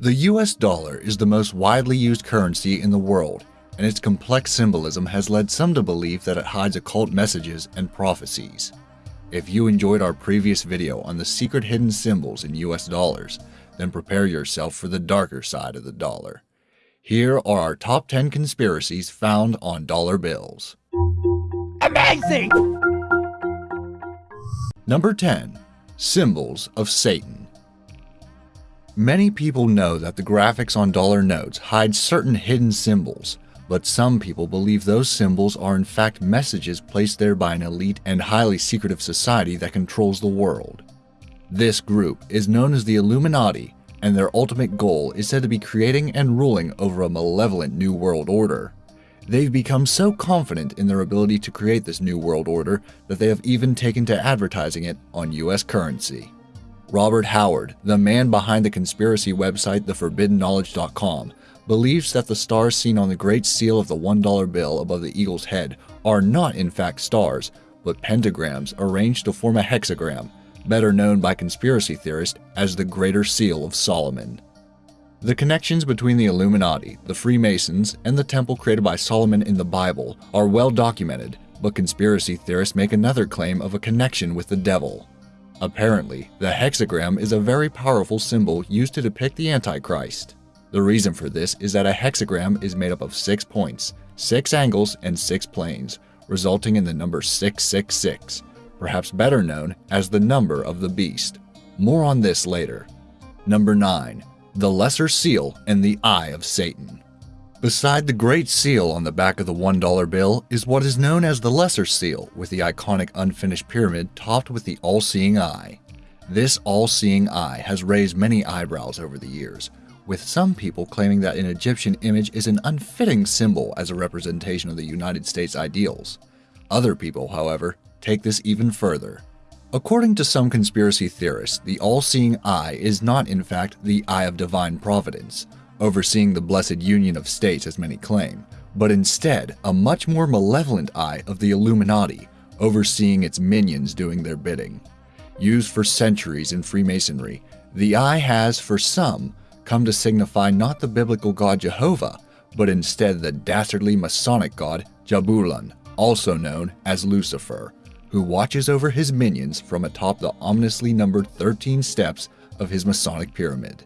The US dollar is the most widely used currency in the world, and its complex symbolism has led some to believe that it hides occult messages and prophecies. If you enjoyed our previous video on the secret hidden symbols in US dollars, then prepare yourself for the darker side of the dollar. Here are our top 10 conspiracies found on dollar bills. Amazing! Number 10. Symbols of Satan. Many people know that the graphics on dollar notes hide certain hidden symbols, but some people believe those symbols are in fact messages placed there by an elite and highly secretive society that controls the world. This group is known as the Illuminati, and their ultimate goal is said to be creating and ruling over a malevolent New World Order. They've become so confident in their ability to create this New World Order that they have even taken to advertising it on US currency. Robert Howard, the man behind the conspiracy website theforbiddenknowledge.com, believes that the stars seen on the Great Seal of the $1 bill above the eagle's head are not in fact stars, but pentagrams arranged to form a hexagram, better known by conspiracy theorists as the Greater Seal of Solomon. The connections between the Illuminati, the Freemasons, and the temple created by Solomon in the Bible are well documented, but conspiracy theorists make another claim of a connection with the devil. Apparently, the hexagram is a very powerful symbol used to depict the Antichrist. The reason for this is that a hexagram is made up of six points, six angles, and six planes, resulting in the number 666, perhaps better known as the number of the beast. More on this later. Number 9. The Lesser Seal and the Eye of Satan. Beside the Great Seal on the back of the $1 bill is what is known as the Lesser Seal, with the iconic unfinished pyramid topped with the all seeing eye. This all seeing eye has raised many eyebrows over the years, with some people claiming that an Egyptian image is an unfitting symbol as a representation of the United States ideals. Other people, however, take this even further. According to some conspiracy theorists, the all seeing eye is not, in fact, the eye of divine providence overseeing the blessed union of states as many claim, but instead a much more malevolent eye of the Illuminati, overseeing its minions doing their bidding. Used for centuries in Freemasonry, the eye has, for some, come to signify not the biblical god Jehovah, but instead the dastardly Masonic god Jabulon, also known as Lucifer, who watches over his minions from atop the ominously numbered 13 steps of his Masonic pyramid.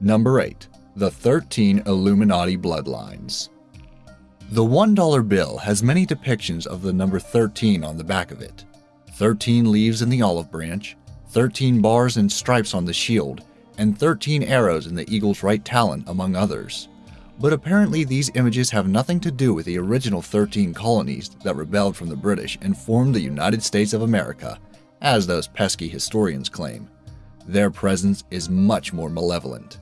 Number 8 the 13 Illuminati Bloodlines. The $1 bill has many depictions of the number 13 on the back of it 13 leaves in the olive branch, 13 bars and stripes on the shield, and 13 arrows in the eagle's right talon, among others. But apparently, these images have nothing to do with the original 13 colonies that rebelled from the British and formed the United States of America, as those pesky historians claim. Their presence is much more malevolent.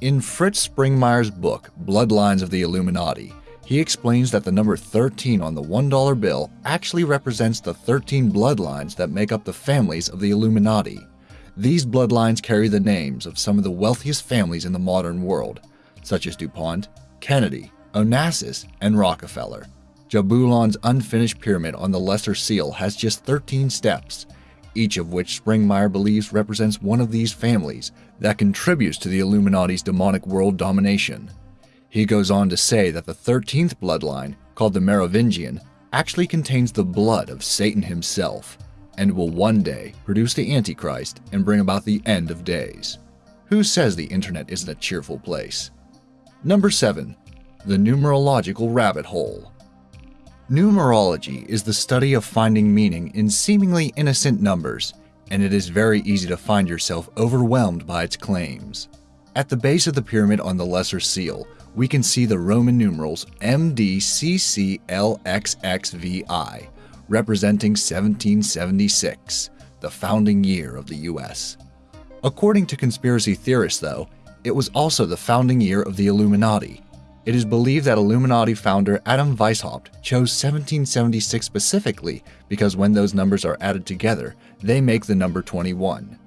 In Fritz Springmeier's book, Bloodlines of the Illuminati, he explains that the number 13 on the $1 bill actually represents the 13 bloodlines that make up the families of the Illuminati. These bloodlines carry the names of some of the wealthiest families in the modern world, such as DuPont, Kennedy, Onassis, and Rockefeller. Jabulon's unfinished pyramid on the Lesser Seal has just 13 steps, each of which Springmeier believes represents one of these families that contributes to the Illuminati's demonic world domination. He goes on to say that the 13th bloodline, called the Merovingian, actually contains the blood of Satan himself and will one day produce the Antichrist and bring about the end of days. Who says the internet isn't a cheerful place? Number 7. The Numerological Rabbit Hole Numerology is the study of finding meaning in seemingly innocent numbers, and it is very easy to find yourself overwhelmed by its claims. At the base of the pyramid on the Lesser Seal, we can see the Roman numerals MDCCLXXVI, representing 1776, the founding year of the US. According to conspiracy theorists, though, it was also the founding year of the Illuminati, it is believed that Illuminati founder Adam Weishaupt chose 1776 specifically because when those numbers are added together, they make the number 21.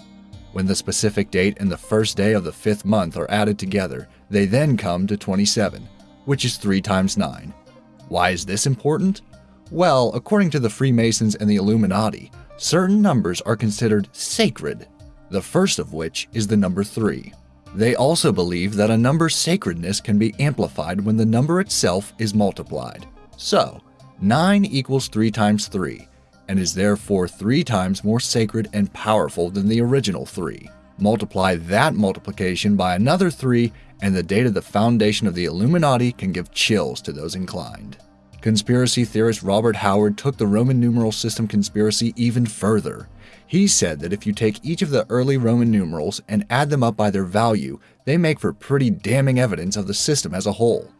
When the specific date and the first day of the fifth month are added together, they then come to 27, which is 3 times 9. Why is this important? Well, according to the Freemasons and the Illuminati, certain numbers are considered sacred, the first of which is the number 3. They also believe that a number's sacredness can be amplified when the number itself is multiplied. So, 9 equals 3 times 3, and is therefore 3 times more sacred and powerful than the original 3. Multiply that multiplication by another 3, and the date of the foundation of the Illuminati can give chills to those inclined. Conspiracy theorist Robert Howard took the Roman numeral system conspiracy even further. He said that if you take each of the early Roman numerals and add them up by their value, they make for pretty damning evidence of the system as a whole.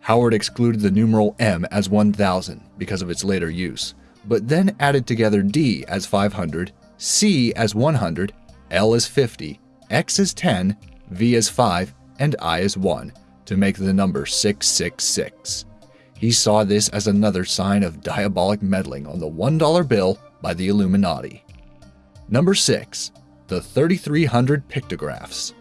Howard excluded the numeral M as 1000 because of its later use, but then added together D as 500, C as 100, L as 50, X as 10, V as 5, and I as 1 to make the number 666. He saw this as another sign of diabolic meddling on the $1 bill by the Illuminati. Number 6. The 3300 Pictographs.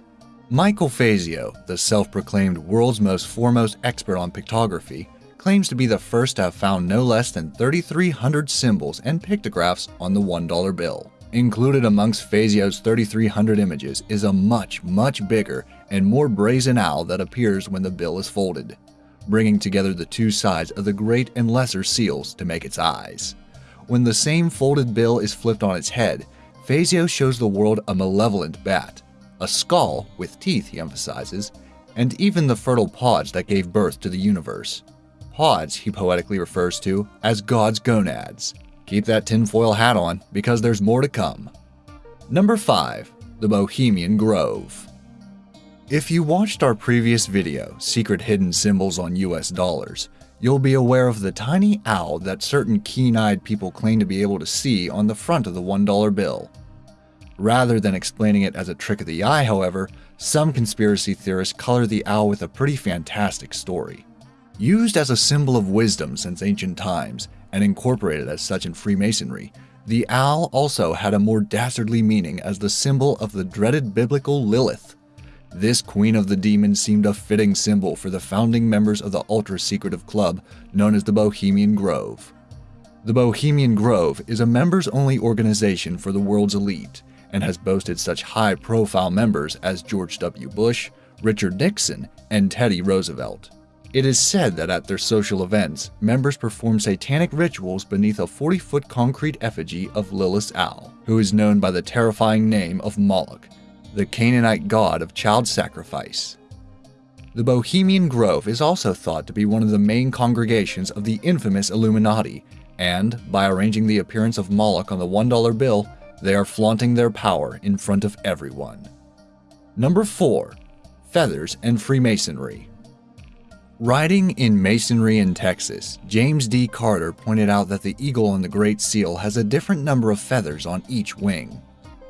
Michael Fazio, the self proclaimed world's most foremost expert on pictography, claims to be the first to have found no less than 3,300 symbols and pictographs on the $1 bill. Included amongst Fazio's 3,300 images is a much, much bigger and more brazen owl that appears when the bill is folded bringing together the two sides of the great and lesser seals to make its eyes. When the same folded bill is flipped on its head, Fazio shows the world a malevolent bat, a skull with teeth, he emphasizes, and even the fertile pods that gave birth to the universe. Pods he poetically refers to as God's gonads. Keep that tinfoil hat on because there's more to come. Number 5. The Bohemian Grove. If you watched our previous video, Secret Hidden Symbols on US Dollars, you'll be aware of the tiny owl that certain keen-eyed people claim to be able to see on the front of the $1 bill. Rather than explaining it as a trick of the eye, however, some conspiracy theorists color the owl with a pretty fantastic story. Used as a symbol of wisdom since ancient times, and incorporated as such in Freemasonry, the owl also had a more dastardly meaning as the symbol of the dreaded biblical Lilith, this Queen of the Demons seemed a fitting symbol for the founding members of the ultra secretive club known as the Bohemian Grove. The Bohemian Grove is a members only organization for the world's elite and has boasted such high profile members as George W. Bush, Richard Nixon, and Teddy Roosevelt. It is said that at their social events, members perform satanic rituals beneath a 40 foot concrete effigy of Lilith Owl, who is known by the terrifying name of Moloch, the Canaanite god of child sacrifice. The Bohemian Grove is also thought to be one of the main congregations of the infamous Illuminati, and by arranging the appearance of Moloch on the $1 bill, they are flaunting their power in front of everyone. Number 4. Feathers and Freemasonry. Writing in Masonry in Texas, James D. Carter pointed out that the eagle on the Great Seal has a different number of feathers on each wing.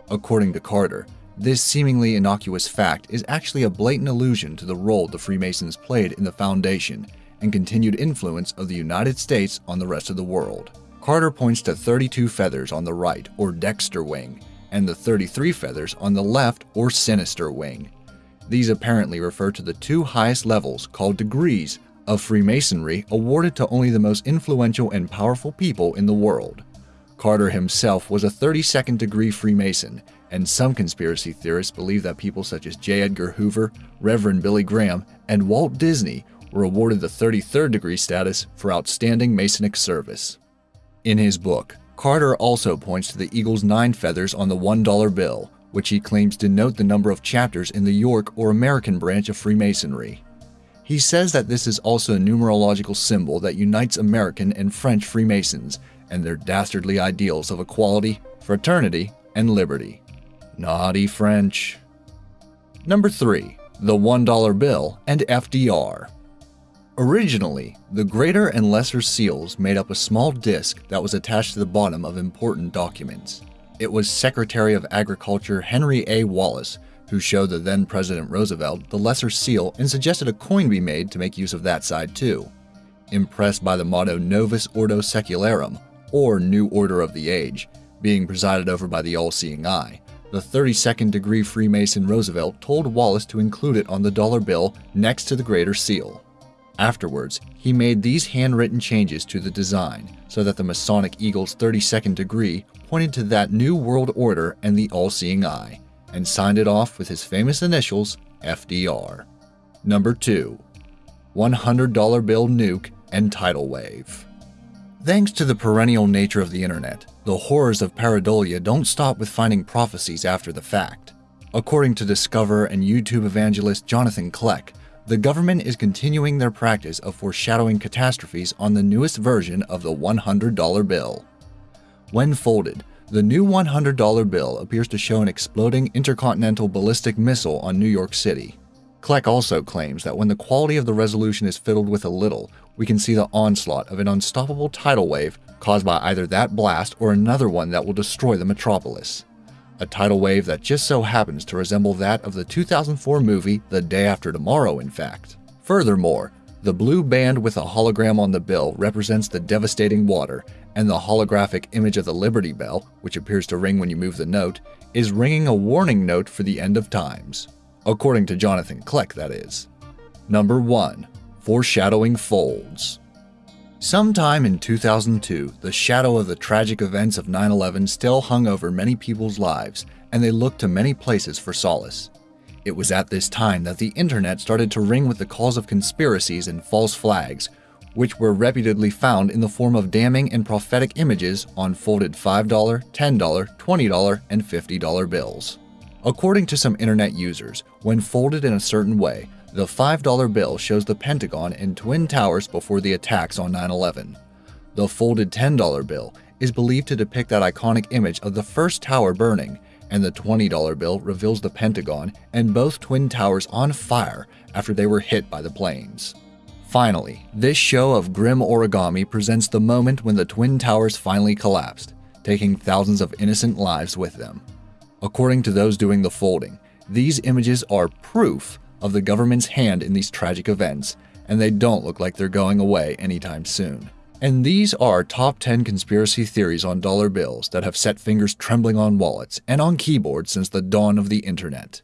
According to Carter, this seemingly innocuous fact is actually a blatant allusion to the role the Freemasons played in the foundation and continued influence of the United States on the rest of the world. Carter points to 32 feathers on the right, or dexter wing, and the 33 feathers on the left, or sinister wing. These apparently refer to the two highest levels, called degrees, of Freemasonry awarded to only the most influential and powerful people in the world. Carter himself was a 32nd degree Freemason and some conspiracy theorists believe that people such as J. Edgar Hoover, Reverend Billy Graham, and Walt Disney were awarded the 33rd degree status for outstanding Masonic service. In his book, Carter also points to the eagle's nine feathers on the $1 bill, which he claims denote the number of chapters in the York or American branch of Freemasonry. He says that this is also a numerological symbol that unites American and French Freemasons and their dastardly ideals of equality, fraternity, and liberty. Naughty French. Number 3. The $1 bill and FDR. Originally, the greater and lesser seals made up a small disc that was attached to the bottom of important documents. It was Secretary of Agriculture Henry A. Wallace who showed the then President Roosevelt the lesser seal and suggested a coin be made to make use of that side too. Impressed by the motto Novus Ordo Secularum, or New Order of the Age, being presided over by the all seeing eye, the 32nd degree Freemason Roosevelt told Wallace to include it on the dollar bill next to the Greater Seal. Afterwards, he made these handwritten changes to the design so that the Masonic Eagle's 32nd degree pointed to that new world order and the all seeing eye, and signed it off with his famous initials FDR. Number 2. $100 bill nuke and tidal wave. Thanks to the perennial nature of the internet, the horrors of pareidolia don't stop with finding prophecies after the fact. According to Discover and YouTube evangelist Jonathan Kleck, the government is continuing their practice of foreshadowing catastrophes on the newest version of the $100 bill. When folded, the new $100 bill appears to show an exploding intercontinental ballistic missile on New York City. Kleck also claims that when the quality of the resolution is fiddled with a little, we can see the onslaught of an unstoppable tidal wave caused by either that blast or another one that will destroy the metropolis a tidal wave that just so happens to resemble that of the 2004 movie The Day After Tomorrow, in fact. Furthermore, the blue band with a hologram on the bill represents the devastating water, and the holographic image of the Liberty Bell, which appears to ring when you move the note, is ringing a warning note for the end of times. According to Jonathan Kleck, that is. Number 1. Foreshadowing Folds Sometime in 2002, the shadow of the tragic events of 9 11 still hung over many people's lives, and they looked to many places for solace. It was at this time that the internet started to ring with the calls of conspiracies and false flags, which were reputedly found in the form of damning and prophetic images on folded $5, $10, $20, and $50 bills. According to some internet users, when folded in a certain way, the $5 bill shows the Pentagon and Twin Towers before the attacks on 9 11. The folded $10 bill is believed to depict that iconic image of the first tower burning, and the $20 bill reveals the Pentagon and both Twin Towers on fire after they were hit by the planes. Finally, this show of grim origami presents the moment when the Twin Towers finally collapsed, taking thousands of innocent lives with them. According to those doing the folding, these images are proof of the government's hand in these tragic events, and they don't look like they're going away anytime soon. And these are top 10 conspiracy theories on dollar bills that have set fingers trembling on wallets and on keyboards since the dawn of the internet.